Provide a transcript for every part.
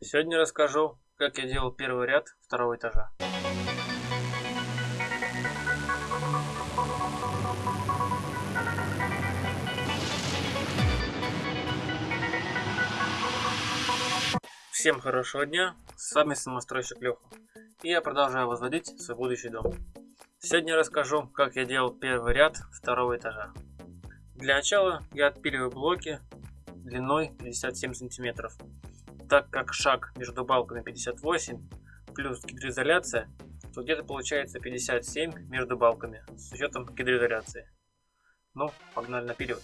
Сегодня расскажу, как я делал первый ряд второго этажа. Всем хорошего дня, с вами самостройщик Леха, и я продолжаю возводить свой будущий дом. Сегодня расскажу, как я делал первый ряд второго этажа. Для начала я отпиливаю блоки длиной 57 сантиметров так как шаг между балками 58 плюс гидроизоляция, то где-то получается 57 между балками с учетом гидроизоляции. Ну, погнали напиливать.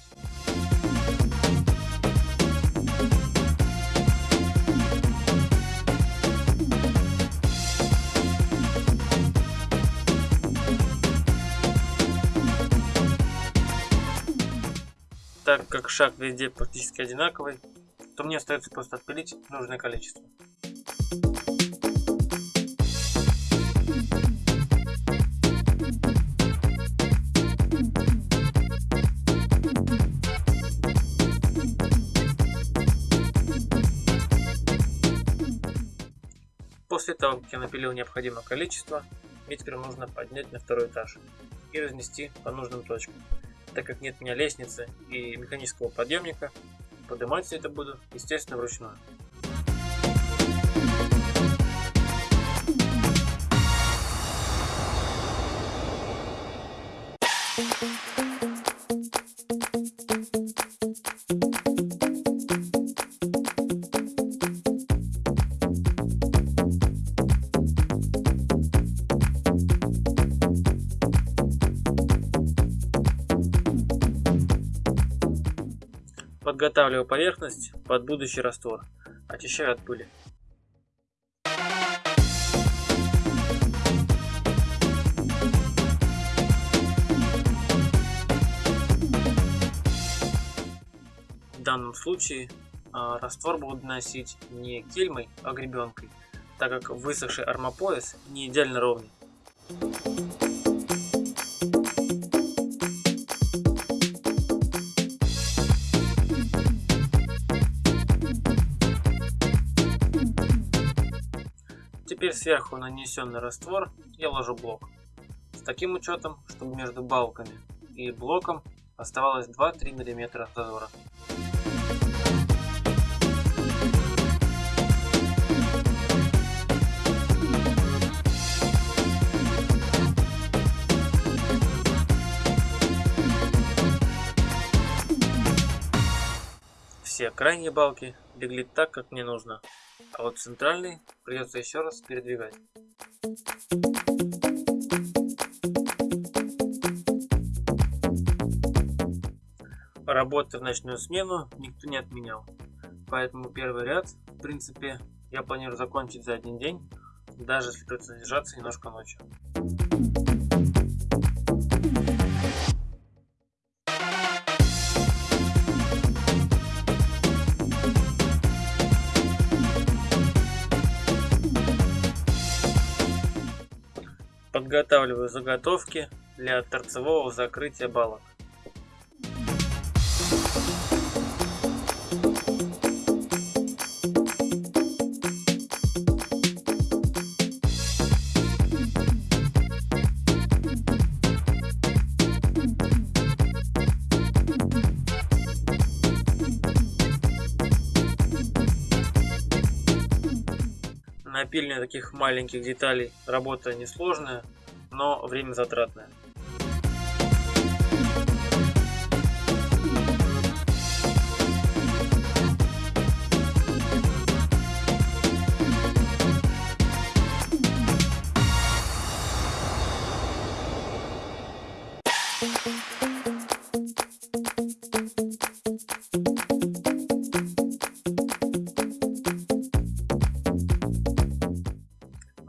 Так как шаг везде практически одинаковый, то мне остается просто отпилить нужное количество. После того, как я напилил необходимое количество, мне теперь нужно поднять на второй этаж и разнести по нужным точкам. Так как нет у меня лестницы и механического подъемника, Поднимать все это буду, естественно, вручную. Подготавливаю поверхность под будущий раствор. Очищаю от пыли. В данном случае а, раствор буду наносить не кельмой, а гребенкой, так как высохший армопояс не идеально ровный. Сверху нанесенный раствор я ложу блок. С таким учетом, чтобы между балками и блоком оставалось 2-3 мм зазора. Все крайние балки легли так, как мне нужно, а вот центральный придется еще раз передвигать. Работы в ночную смену никто не отменял, поэтому первый ряд, в принципе, я планирую закончить за один день, даже если придется задержаться немножко ночью. Подготавливаю заготовки для торцевого закрытия балок. Напильня таких маленьких деталей работа несложная, но время затратное.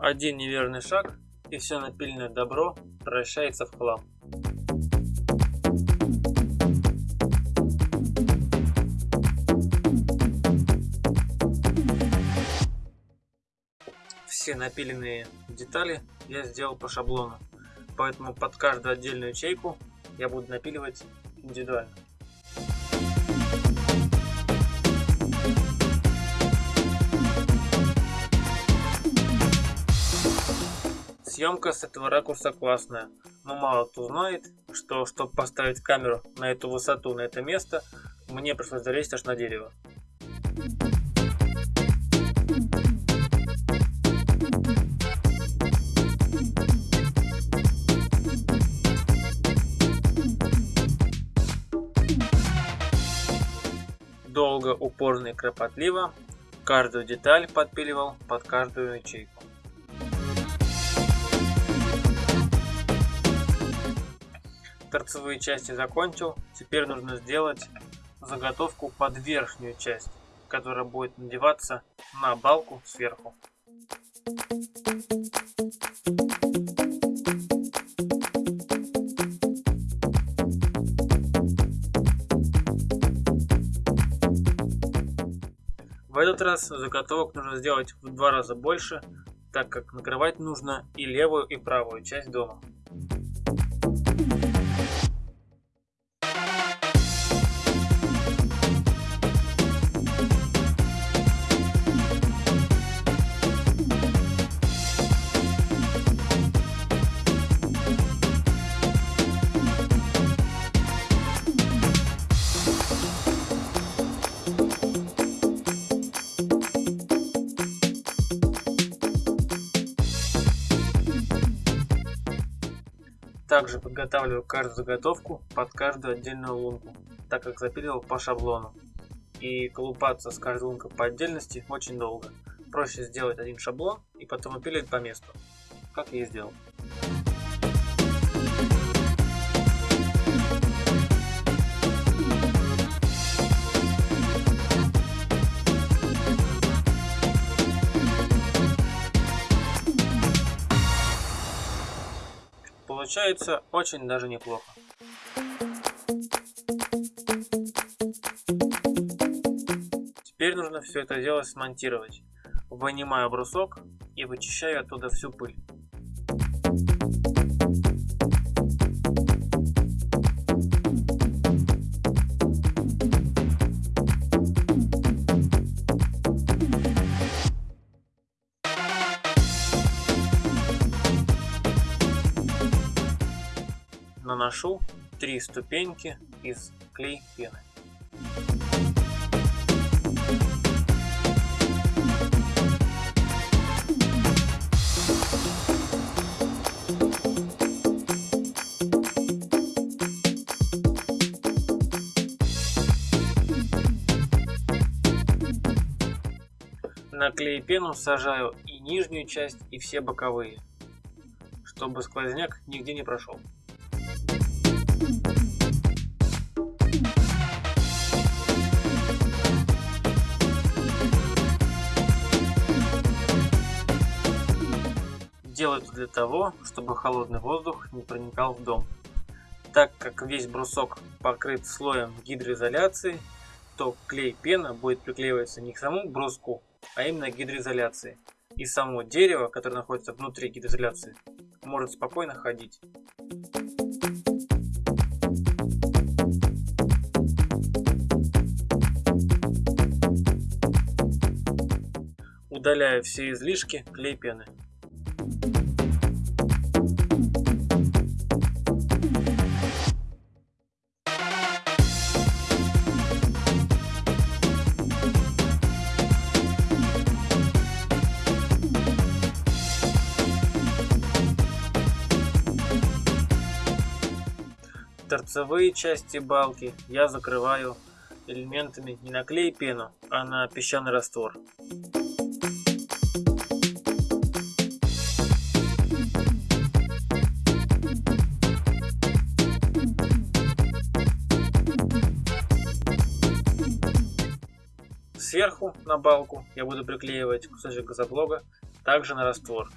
Один неверный шаг и все напильное добро превращается в хлам. Все напиленные детали я сделал по шаблону, поэтому под каждую отдельную ячейку я буду напиливать индивидуально. Съемка с этого ракурса классная, но мало кто знает, что чтобы поставить камеру на эту высоту, на это место, мне пришлось залезть аж на дерево. Долго, упорно и кропотливо каждую деталь подпиливал под каждую ячейку. Торцевые части закончил. Теперь нужно сделать заготовку под верхнюю часть, которая будет надеваться на балку сверху. В этот раз заготовок нужно сделать в два раза больше, так как накрывать нужно и левую, и правую часть дома. Также подготавливаю каждую заготовку под каждую отдельную лунку, так как запиливал по шаблону. И колупаться с каждой лункой по отдельности очень долго. Проще сделать один шаблон и потом опилить по месту, как я и сделал. Получается очень даже неплохо. Теперь нужно все это дело смонтировать. Вынимаю брусок и вычищаю оттуда всю пыль. Наношу три ступеньки из клей пены. На клей пену сажаю и нижнюю часть, и все боковые, чтобы сквозняк нигде не прошел. Делаю это для того, чтобы холодный воздух не проникал в дом. Так как весь брусок покрыт слоем гидроизоляции, то клей-пена будет приклеиваться не к самому бруску, а именно к гидроизоляции. И само дерево, которое находится внутри гидроизоляции, может спокойно ходить. Удаляю все излишки клей пены. Торцевые части балки я закрываю элементами не на клей пену, а на песчаный раствор. Сверху на балку я буду приклеивать кусочек газоблога, также на раствор.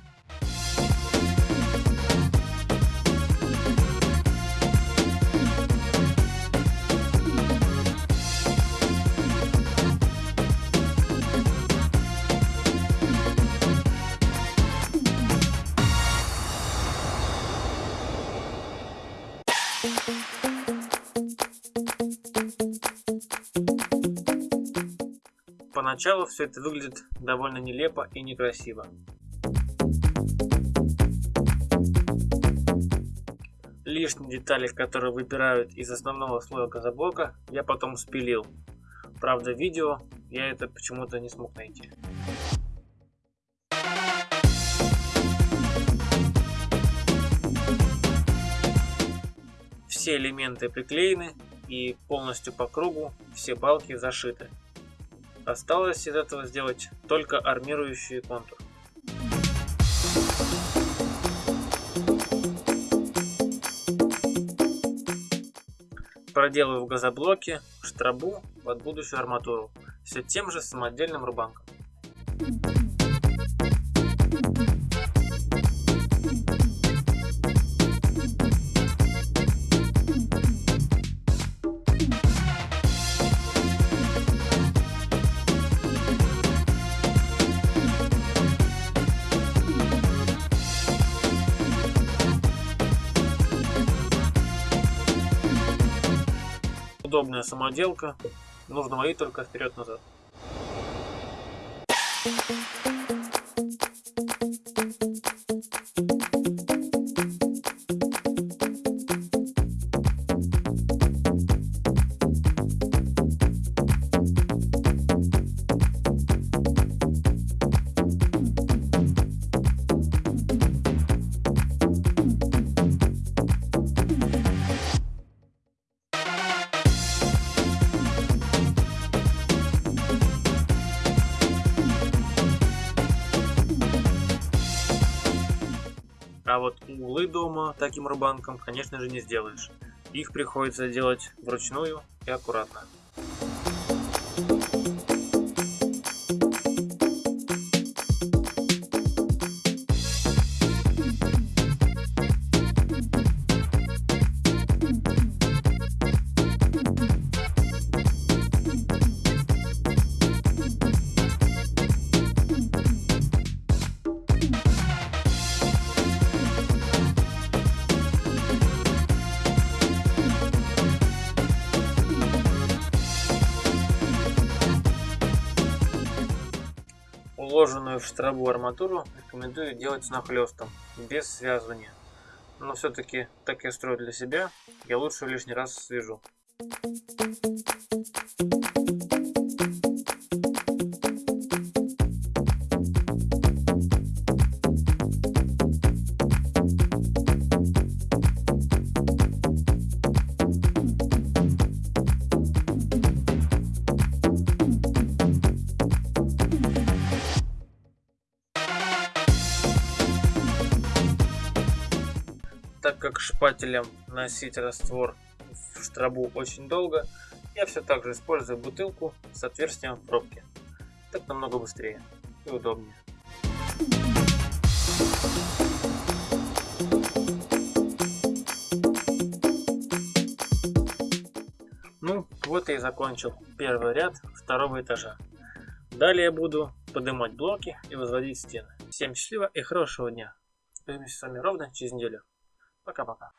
Поначалу все это выглядит довольно нелепо и некрасиво. Лишние детали, которые выбирают из основного слоя газоблока, я потом спилил. Правда, видео я это почему-то не смог найти. Все элементы приклеены и полностью по кругу все балки зашиты. Осталось из этого сделать только армирующий контур. Проделаю в газоблоке штрабу под будущую арматуру все тем же самодельным рубанком. Удобная самоделка. Нужно мои только вперед-назад. А вот углы дома таким рубанком, конечно же, не сделаешь. Их приходится делать вручную и аккуратно. Уложенную в штробу арматуру рекомендую делать с нахлестом, без связывания. Но все-таки, так я строю для себя, я лучше лишний раз свяжу. Так как шпателем носить раствор в штробу очень долго, я все так же использую бутылку с отверстием в пробке. Так намного быстрее и удобнее. Ну, вот и закончил первый ряд второго этажа. Далее буду поднимать блоки и возводить стены. Всем счастливо и хорошего дня. Увидимся с вами ровно через неделю. Пока-пока.